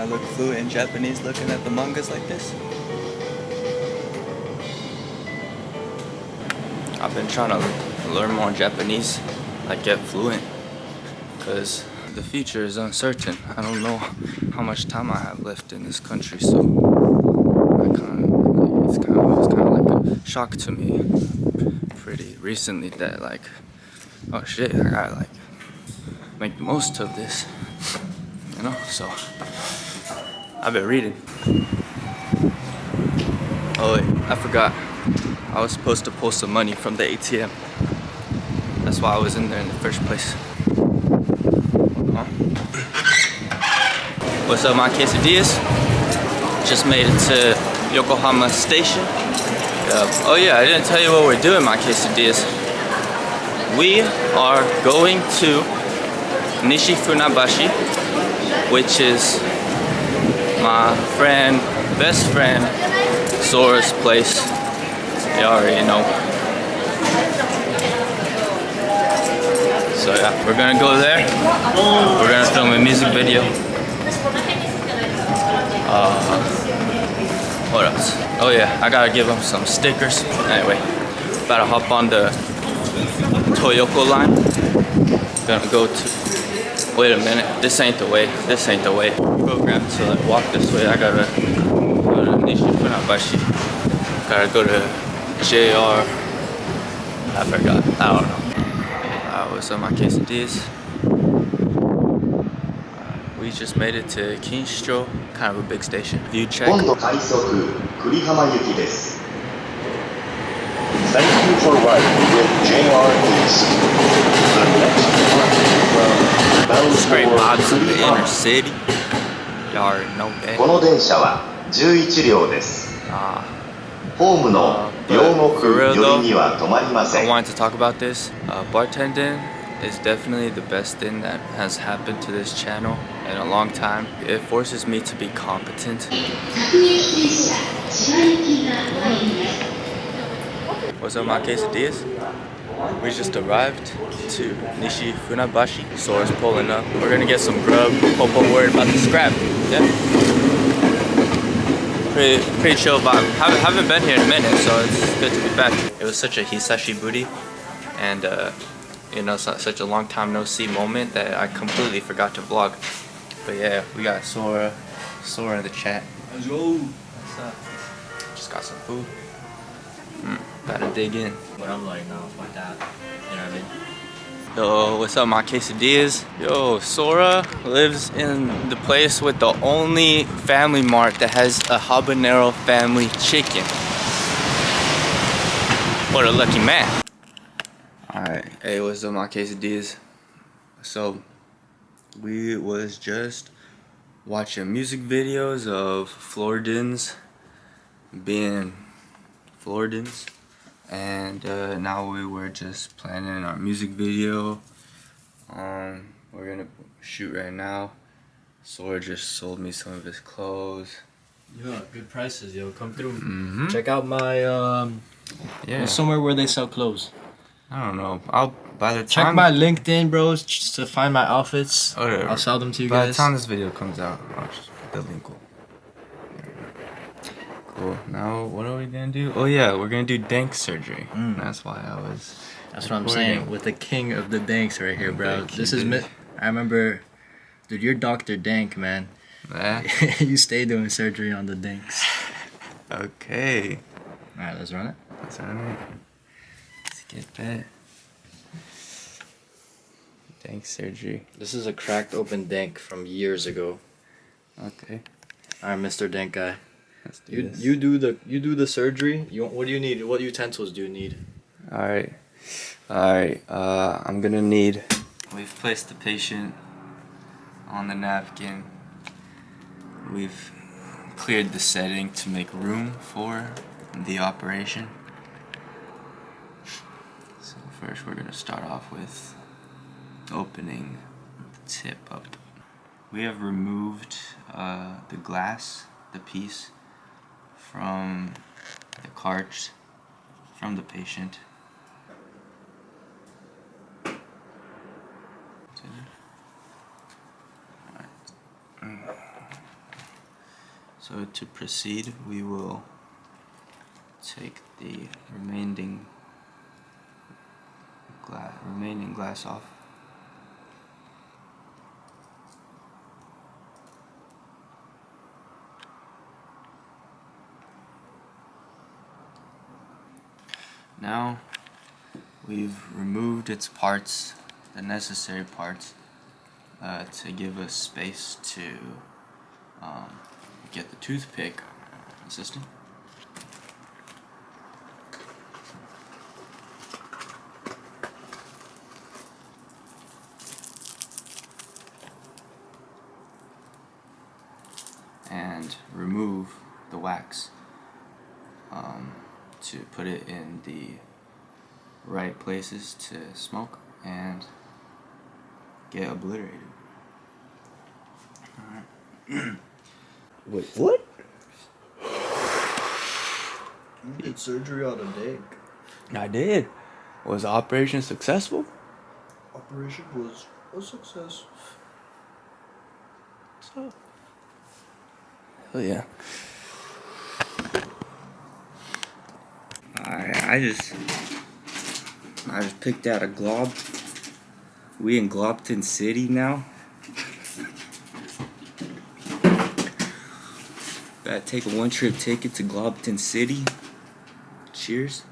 I look fluent in Japanese looking at the mangas like this? I've been trying to learn more Japanese, like get fluent, because the future is uncertain. I don't know how much time I have left in this country, so I kind of, it's kind of, it's kind of like a shock to me pretty recently that like, oh shit, I gotta like make the most of this, you know, so I've been reading. Oh wait, I forgot. I was supposed to pull some money from the ATM. That's why I was in there in the first place. Huh? What's up, my quesadillas? Just made it to Yokohama Station. Oh yeah, I didn't tell you what we're doing, my quesadillas. We are going to Nishi Funabashi, which is my friend, best friend, Sora's place. You already know. So yeah, we're gonna go there. We're gonna film a music video. Uh, what else? Oh yeah, I gotta give them some stickers. Anyway, about to hop on the Toyoko line. Gonna go to. Wait a minute, this ain't the way. This ain't the way program, so I walk this way. I gotta go to Nishi. Gotta go to JR. I forgot. I don't know. I was on my quesadillas. Uh, we just made it to Kinshicho, kind of a big station. View check. Thank you for riding with 最近 great mobs in the inner city Y'all already know こ that. の電車は11両です。 Uh, ホームの両国 For real 寄りには止まりませ I ん。 wanted to talk about this. Uh, bartending is definitely the best thing that has happened to this channel in a long time. It forces me to be competent. What's up, my quesadillas? We just arrived to Nishi Funabashi. Sora's pulling up. We're gonna get some grub. Popo worried about the scrap. Yeah. Pretty, pretty chill vibe. Haven't, haven't been here in a minute, so it's good to be back. It was such a hisashi booty, and uh, you know, such a long time no see moment that I completely forgot to vlog. But yeah, we got Sora, Sora in the chat. Let's go. What's up? Just got some food. Mm, gotta dig in. what I'm like now, like that. You know what I mean? Yo, what's up, my quesadillas? Yo, Sora lives in the place with the only family mart that has a habanero family chicken. What a lucky man. Alright, hey, what's up, my quesadillas? So, we was just watching music videos of Floridans being Floridans and uh, now we were just planning our music video. Um, we're gonna shoot right now. Sora just sold me some of his clothes. Yeah, good prices, yo. Come through. Mm-hmm. Check out my um Yeah. somewhere where they sell clothes. I don't know. I'll by the time Check my LinkedIn, bros, just to find my outfits. Whatever. I'll sell them to you guys. by the time this video comes out, I'll just the link. Cool. Cool. Now what are we gonna do? Oh yeah, we're gonna do dank surgery. Mm. That's why I was. That's what I'm saying. With the king of the danks right here, bro. This is mi- I remember, dude. You're Doctor Dank, man. Eh? you stay doing surgery on the danks. Okay. All right, let's run it. That's alright. Let's get that. Dank surgery. This is a cracked open dank from years ago. Okay. All right, Mr. Dank guy. Let's do You this. you do the you do the surgery. You what do you need? What utensils do you need? Alright. Alright. Uh, I'm gonna need. We've placed the patient on the napkin. We've cleared the setting to make room for the operation. So, first, we're gonna start off with opening the tip up. We have removed uh, the glass, the piece, from the carts from the patient. So to proceed, we will take the remaining glass, remaining glass off. Now we've removed its parts, the necessary parts, uh, to give us space to um, get the toothpick system. and remove the wax um, to put it in the right places to smoke and get obliterated. Alright. Wait, what? You did surgery on a dick. I did. Was the operation successful? Operation was a success. So. Hell yeah. I just I just picked out a glob. We in Globton City now. Gotta take a one trip ticket to Globton City. Cheers.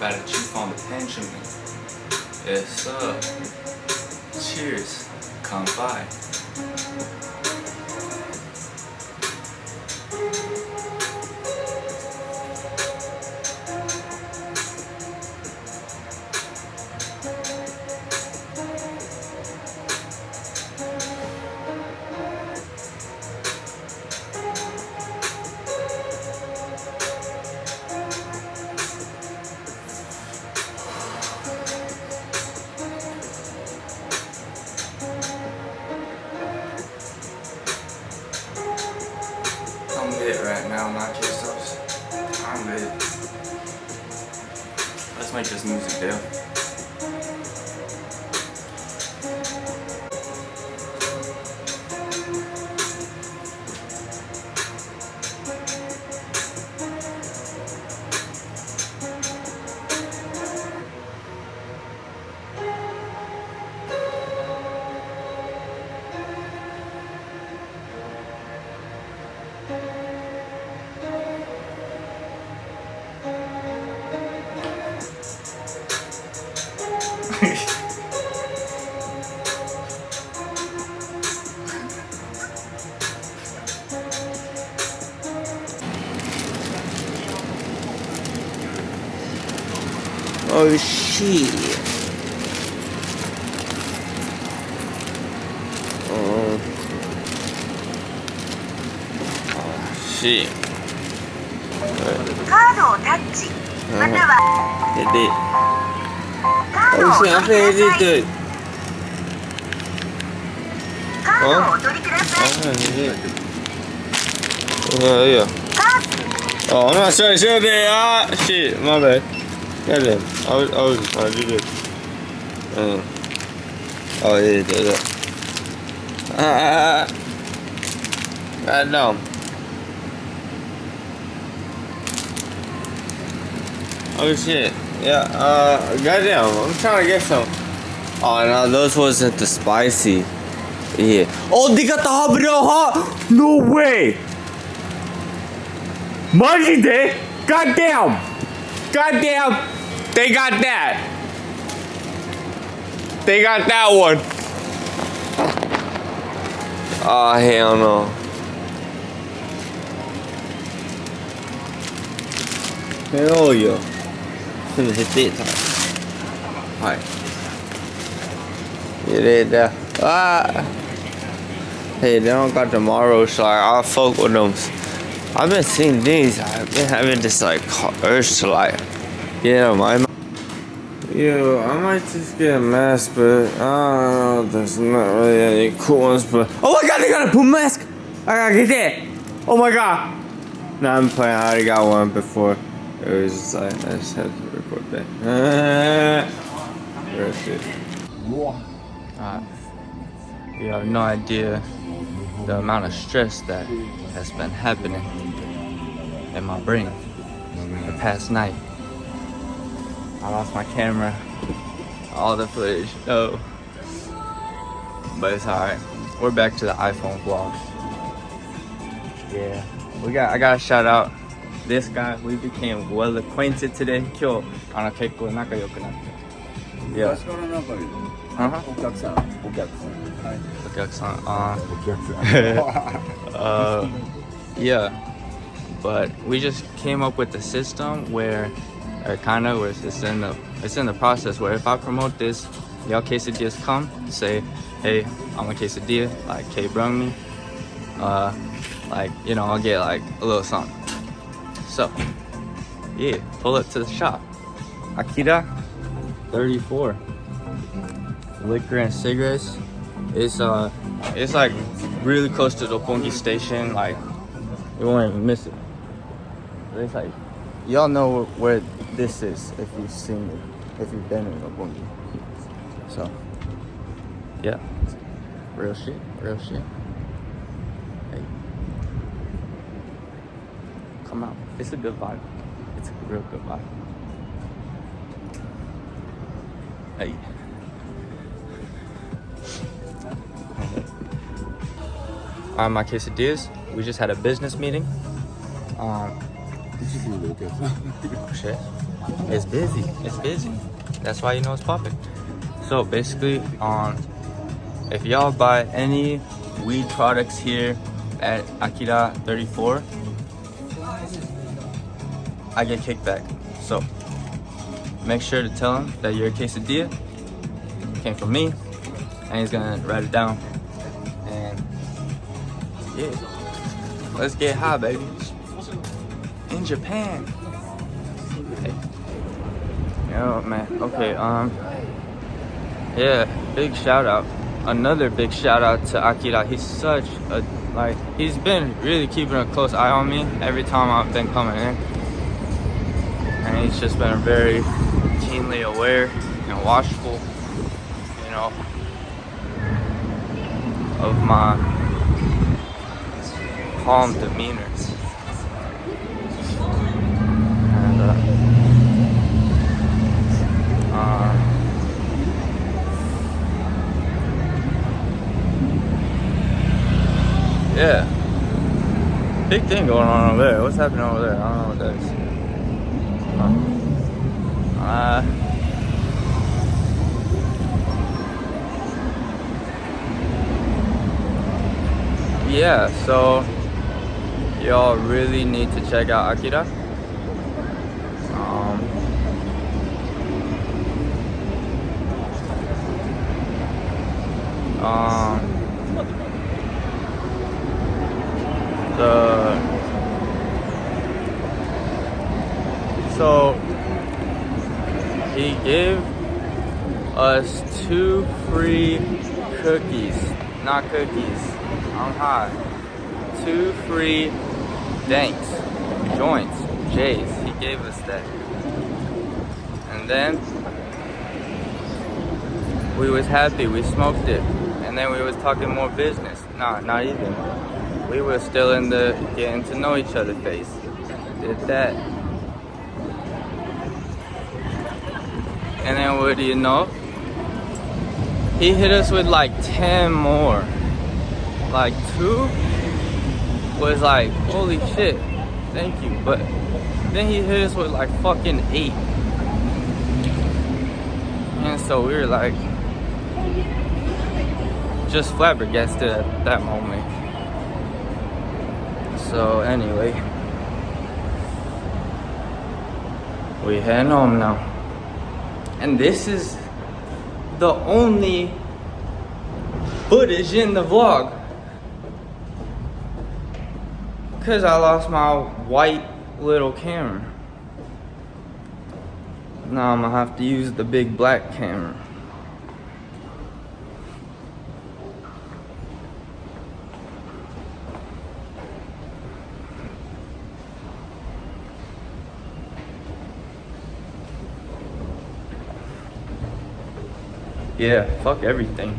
About to chew on the Benjamin. Yes, up. Cheers. Come by. like I'm lit. Let's make this music dude. Thank you. 美味しい。うん。しい。カードをタッチ。または。でカードを取りください。カードをお取りください。あいいよ。 어, 얼마시い? It. I was, I was just trying to do. Uh, oh, yeah, yeah, yeah. Ah, God damn. Oh shit. Yeah, uh, goddamn. I'm trying to get some. Oh, no, those wasn't the spicy. Yeah. Oh, they got the habanero hot? No way! Money day? Goddamn! Goddamn! They got that! They got that one! Oh, hell no. Hell yeah. Finna hit that time. Alright. Get it there. Ah! Hey, they don't got tomorrow, so I'll fuck with them. I've been seeing these. I've been having this like urge to like, yeah, my. Yo, I might just get a mask, but I don't know. There's not really any cool ones, but oh my god, they got a boom mask! I gotta get that. Oh my god. No, I'm playing. I already got one before. It was just like I just had to record that. Real shit. Uh, you have no idea the amount of stress that has been happening in my brain the past night. I lost my camera, all the footage. Oh, but it's alright. We're back to the iPhone vlogs. Yeah, we got. I got to shout out this guy. We became well acquainted today. 今日あの結構仲良くなって。Yeah. 昔から仲いいの Uh-huh. お客さんお客さんはいお客さん、uh, お客さん uh, yeah, but we just came up with the system where, or kind of, where it's in the it's in the process where if I promote this, y'all quesadillas come, say, hey, I'm a quesadilla, like K brung me, uh, like you know, I'll get like a little something. So, yeah, pull up to the shop, Akira, 34, liquor and cigarettes. It's uh, it's like really close to the Roppongi station. Like, you won't even miss it. It's like, y'all know where this is if you've seen it, if you've been in Roppongi. So, yeah, real shit, real shit. Hey, come out. It's a good vibe. It's a real good vibe. Hey. on my quesadillas. We just had a business meeting. Um, shit. It's busy. It's busy. That's why you know it's popping. So basically, um, if y'all buy any weed products here at Akira 34, I get kickback. So make sure to tell him that your quesadilla came from me and he's gonna write it down Let's get high, baby. In Japan. Hey. Yo, man. Okay, um, yeah, big shout out. Another big shout out to Akira. He's such a, like, he's been really keeping a close eye on me every time I've been coming in. And he's just been very keenly aware and watchful, you know, of my calm demeanor. And, uh, uh, yeah. Big thing going on over there. What's happening over there? I don't know what that is. Uh, yeah, so y'all really need to check out Akira. Um, um, the so he gave us two free cookies, not cookies. I'm high. Two free danks, joints, J's. He gave us that, and then we was happy. We smoked it, and then we was talking more business. Nah, not even. We were still in the getting to know each other phase. Did that. And then what do you know? He hit us with like 10 more. Like two was like, holy shit, thank you. But then he hit us with like fucking eight. And so we were like, just flabbergasted at that moment. So anyway, we heading home now. And this is the only footage in the vlog. Cause I lost my white little camera. Now I'm gonna have to use the big black camera. Yeah, fuck everything.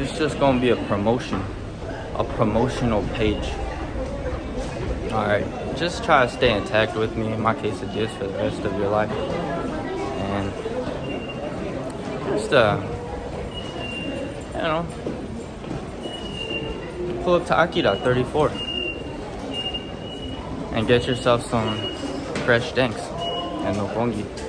It's just gonna be a promotion, a promotional page. Alright, just try to stay intact with me, in my case it is for the rest of your life. And just, uh, you know, pull up to Akira 34 and get yourself some fresh danks and no pongi.